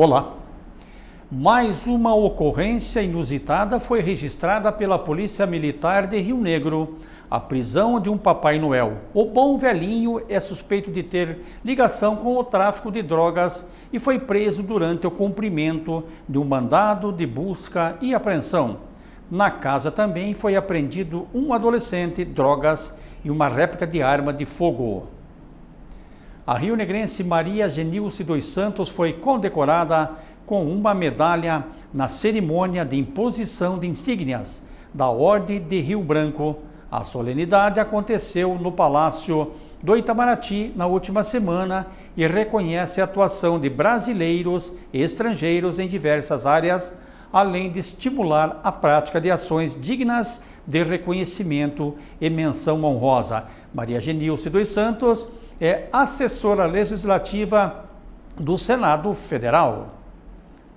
Olá. Mais uma ocorrência inusitada foi registrada pela Polícia Militar de Rio Negro. A prisão de um Papai Noel. O bom velhinho é suspeito de ter ligação com o tráfico de drogas e foi preso durante o cumprimento de um mandado de busca e apreensão. Na casa também foi apreendido um adolescente, drogas e uma réplica de arma de fogo. A rio-negrense Maria Genilce dos Santos foi condecorada com uma medalha na cerimônia de imposição de insígnias da Ordem de Rio Branco. A solenidade aconteceu no Palácio do Itamaraty na última semana e reconhece a atuação de brasileiros e estrangeiros em diversas áreas, além de estimular a prática de ações dignas de reconhecimento e menção honrosa. Maria Genilce dos Santos é assessora legislativa do Senado Federal.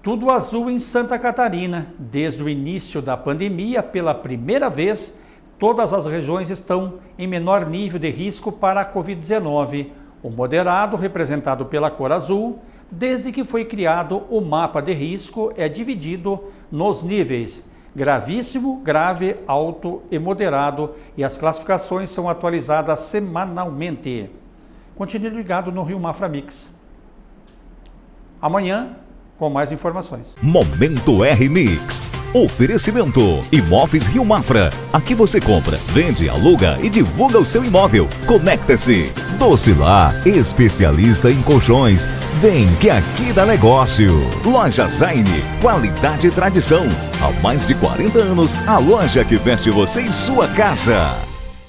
Tudo azul em Santa Catarina. Desde o início da pandemia, pela primeira vez, todas as regiões estão em menor nível de risco para a Covid-19. O moderado, representado pela cor azul, desde que foi criado o mapa de risco, é dividido nos níveis gravíssimo, grave, alto e moderado, e as classificações são atualizadas semanalmente. Continue ligado no Rio Mafra Mix. Amanhã com mais informações. Momento R Mix. Oferecimento Imóveis Rio Mafra. Aqui você compra, vende, aluga e divulga o seu imóvel. Conecta-se. Docilar, especialista em colchões. Vem que aqui dá negócio. Loja Zaine, qualidade e tradição. Há mais de 40 anos, a loja que veste você em sua casa.